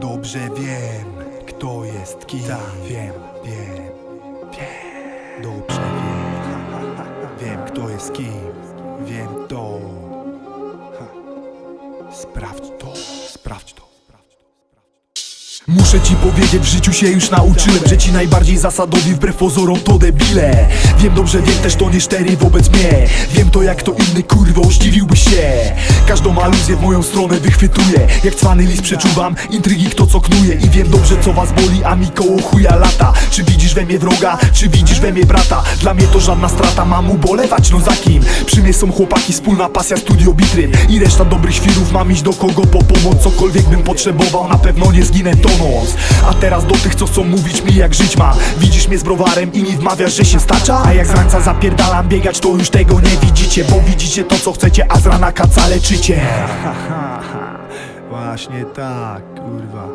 Dobrze wiem, kto jest kim. Tak, wiem, wiem, wiem. Dobrze wiem. Wiem, kto jest kim. Wiem to. Sprawdź to, sprawdź to Muszę ci powiedzieć, w życiu się już nauczyłem Że ci najbardziej zasadowi wbrew pozorom to debile. Wiem dobrze, wiem też to nie szczery wobec mnie. Wiem to jak to inny kurwo, zdziwiłby się. Każdą aluzję w moją stronę wychwytuję. Jak cwany list przeczuwam, intrygi kto co knuje. I wiem dobrze co was boli, a mi koło chuja lata. Czy widzisz we mnie wroga, czy widzisz we mnie brata? Dla mnie to żadna strata, mam ubolewać, no za kim? Przy mnie są chłopaki, wspólna pasja, studio bitryn. I reszta dobrych świrów, mam iść do kogo po pomoc Cokolwiek bym potrzebował, na pewno nie zginę A teraz do tych, co chcą mówić mi jak żyć mam Widzisz mnie z browarem i mi wmawiasz, że się stacza? A jak z rańca zapierdalam biegać, to już tego nie widzicie Bo widzicie to co chcecie, a z rana kaca leczycie. Właśnie tak, kurwa.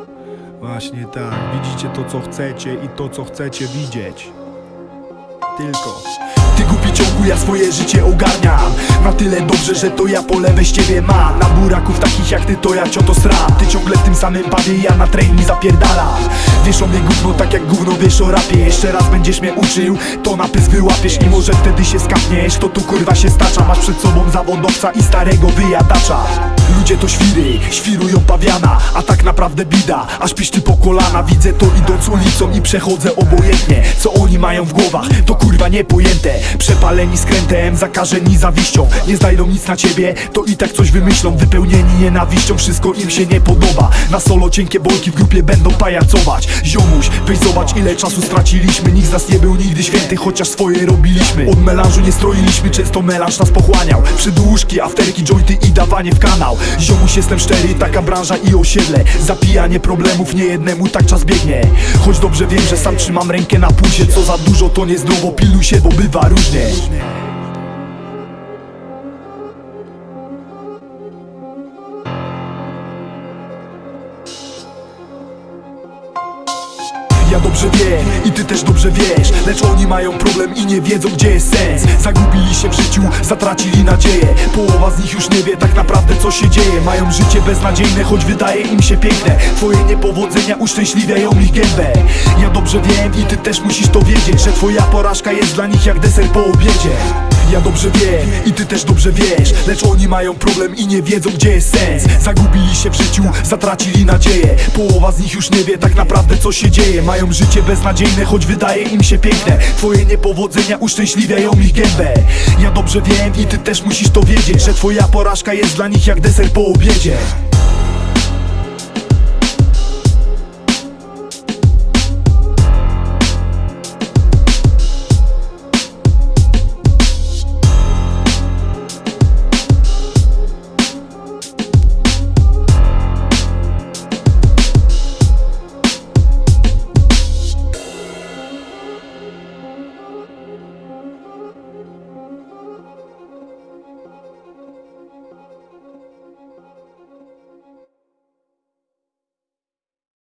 Właśnie tak. Widzicie to co chcecie i to co chcecie widzieć. Tylko Ja swoje życie ogarniam. Na tyle dobrze, że to ja pole weź ciebie mam. Na buraków takich jak ty to ja cioto sram. Ty ciągle w tym samym pawie, ja na trening zapierdalam Wiesz o mnie gówno, tak jak gówno wiesz o rapie. Jeszcze raz będziesz mnie uczył, to na pysk wyłapiesz I może wtedy się skapniesz, to tu kurwa się stacza. Masz przed sobą zawodowca i starego wyjadacza. Ludzie to świry, świrują pawiana A tak naprawdę bida, aż piszczy po kolana Widzę to idąc ulicą i przechodzę obojętnie. Co oni mają w głowach, to kurwa niepojęte. Przepaleni skrętem, zakażeni zawiścią. Nie znajdą nic na ciebie, to i tak coś wymyślą. Wypełnieni nienawiścią, wszystko im się nie podoba. Na solo cienkie bolki w grupie będą pajacować Ziomuś, weź zobacz ile czasu straciliśmy. Nikt z nas nie był nigdy święty, chociaż swoje robiliśmy. Od melanżu nie stroiliśmy, często melanż nas pochłaniał. Przydłużki, afterki, jointy i dawanie w kanał. Ziomuś jestem szczery, taka branża i osiedle. Zapijanie problemów, nie jednemu tak czas biegnie. Choć dobrze wiem, że sam trzymam rękę na pulsie. Co za dużo to niezdrowo, piluj się, bo bywa różnie Ja dobrze wiem i ty też dobrze wiesz. Lecz oni mają problem i nie wiedzą gdzie jest sens. Zagubili się w życiu, zatracili nadzieję. Połowa z nich już nie wie tak naprawdę co się dzieje. Mają życie beznadziejne, choć wydaje im się piękne. Twoje niepowodzenia uszczęśliwiają ich gębę. Ja dobrze wiem i ty też musisz to wiedzieć Że twoja porażka jest dla nich jak deser po obiedzie ja dobrze wiem i ty też dobrze wiesz Lecz oni mają problem i nie wiedzą gdzie jest sens. Zagubili się w życiu, zatracili nadzieję. Połowa z nich już nie wie tak naprawdę co się dzieje. Mają życie beznadziejne, choć wydaje im się piękne. Twoje niepowodzenia uszczęśliwiają ich gębę. Ja dobrze wiem i ty też musisz to wiedzieć Że twoja porażka jest dla nich jak deser po obiedzie